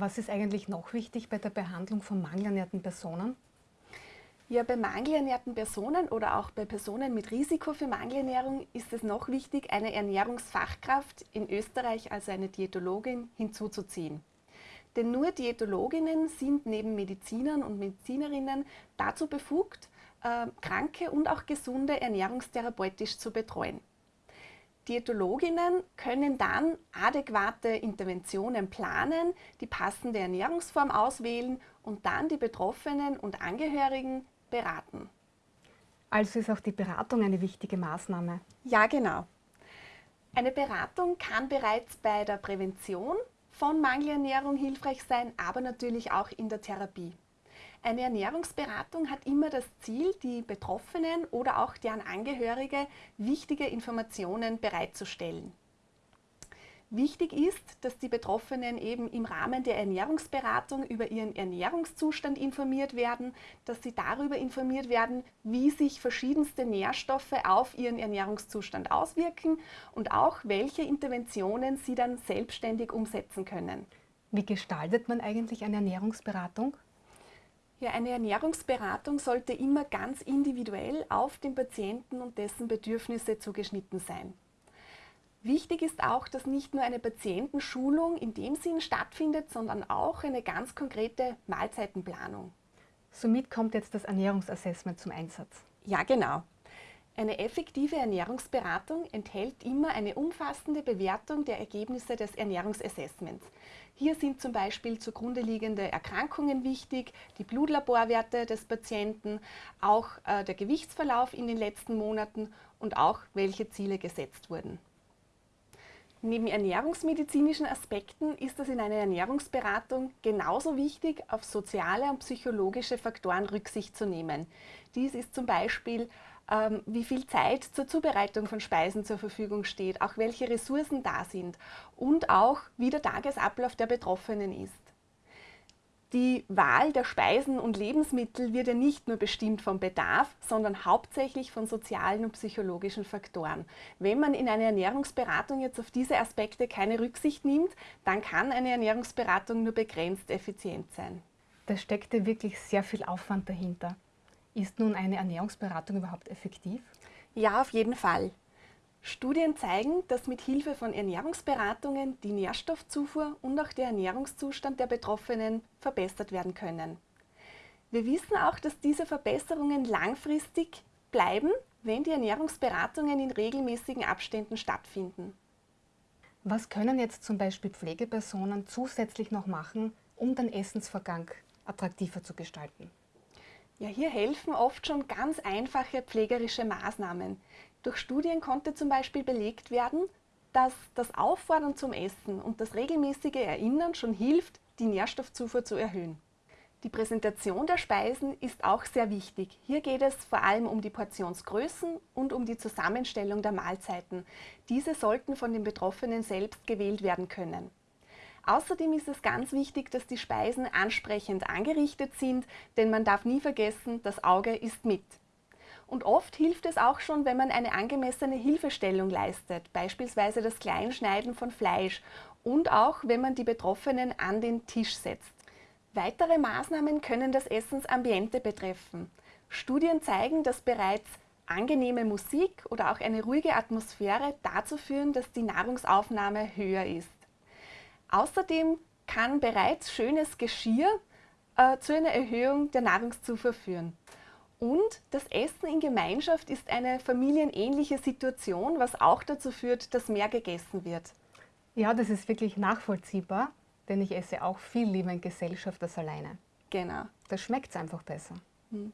Was ist eigentlich noch wichtig bei der Behandlung von mangelernährten Personen? Ja, bei mangelernährten Personen oder auch bei Personen mit Risiko für Mangelernährung ist es noch wichtig, eine Ernährungsfachkraft in Österreich, also eine Diätologin, hinzuzuziehen. Denn nur Diätologinnen sind neben Medizinern und Medizinerinnen dazu befugt, äh, kranke und auch gesunde ernährungstherapeutisch zu betreuen. Diätologinnen können dann adäquate Interventionen planen, die passende Ernährungsform auswählen und dann die Betroffenen und Angehörigen beraten. Also ist auch die Beratung eine wichtige Maßnahme? Ja, genau. Eine Beratung kann bereits bei der Prävention von Mangelernährung hilfreich sein, aber natürlich auch in der Therapie. Eine Ernährungsberatung hat immer das Ziel, die Betroffenen oder auch deren Angehörige wichtige Informationen bereitzustellen. Wichtig ist, dass die Betroffenen eben im Rahmen der Ernährungsberatung über ihren Ernährungszustand informiert werden, dass sie darüber informiert werden, wie sich verschiedenste Nährstoffe auf ihren Ernährungszustand auswirken und auch welche Interventionen sie dann selbstständig umsetzen können. Wie gestaltet man eigentlich eine Ernährungsberatung? Ja, eine Ernährungsberatung sollte immer ganz individuell auf den Patienten und dessen Bedürfnisse zugeschnitten sein. Wichtig ist auch, dass nicht nur eine Patientenschulung in dem Sinn stattfindet, sondern auch eine ganz konkrete Mahlzeitenplanung. Somit kommt jetzt das Ernährungsassessment zum Einsatz. Ja, genau. Eine effektive Ernährungsberatung enthält immer eine umfassende Bewertung der Ergebnisse des Ernährungsassessments. Hier sind zum Beispiel zugrunde liegende Erkrankungen wichtig, die Blutlaborwerte des Patienten, auch äh, der Gewichtsverlauf in den letzten Monaten und auch welche Ziele gesetzt wurden. Neben ernährungsmedizinischen Aspekten ist es in einer Ernährungsberatung genauso wichtig, auf soziale und psychologische Faktoren Rücksicht zu nehmen. Dies ist zum Beispiel, wie viel Zeit zur Zubereitung von Speisen zur Verfügung steht, auch welche Ressourcen da sind und auch wie der Tagesablauf der Betroffenen ist. Die Wahl der Speisen und Lebensmittel wird ja nicht nur bestimmt vom Bedarf, sondern hauptsächlich von sozialen und psychologischen Faktoren. Wenn man in einer Ernährungsberatung jetzt auf diese Aspekte keine Rücksicht nimmt, dann kann eine Ernährungsberatung nur begrenzt effizient sein. Da steckt ja wirklich sehr viel Aufwand dahinter. Ist nun eine Ernährungsberatung überhaupt effektiv? Ja, auf jeden Fall. Studien zeigen, dass mit Hilfe von Ernährungsberatungen die Nährstoffzufuhr und auch der Ernährungszustand der Betroffenen verbessert werden können. Wir wissen auch, dass diese Verbesserungen langfristig bleiben, wenn die Ernährungsberatungen in regelmäßigen Abständen stattfinden. Was können jetzt zum Beispiel Pflegepersonen zusätzlich noch machen, um den Essensvergang attraktiver zu gestalten? Ja, hier helfen oft schon ganz einfache pflegerische Maßnahmen. Durch Studien konnte zum Beispiel belegt werden, dass das Auffordern zum Essen und das regelmäßige Erinnern schon hilft, die Nährstoffzufuhr zu erhöhen. Die Präsentation der Speisen ist auch sehr wichtig. Hier geht es vor allem um die Portionsgrößen und um die Zusammenstellung der Mahlzeiten. Diese sollten von den Betroffenen selbst gewählt werden können. Außerdem ist es ganz wichtig, dass die Speisen ansprechend angerichtet sind, denn man darf nie vergessen, das Auge ist mit. Und oft hilft es auch schon, wenn man eine angemessene Hilfestellung leistet, beispielsweise das Kleinschneiden von Fleisch und auch, wenn man die Betroffenen an den Tisch setzt. Weitere Maßnahmen können das Essensambiente betreffen. Studien zeigen, dass bereits angenehme Musik oder auch eine ruhige Atmosphäre dazu führen, dass die Nahrungsaufnahme höher ist. Außerdem kann bereits schönes Geschirr äh, zu einer Erhöhung der Nahrungszufuhr führen. Und das Essen in Gemeinschaft ist eine familienähnliche Situation, was auch dazu führt, dass mehr gegessen wird. Ja, das ist wirklich nachvollziehbar, denn ich esse auch viel lieber in Gesellschaft als alleine. Genau. Da schmeckt es einfach besser. Hm.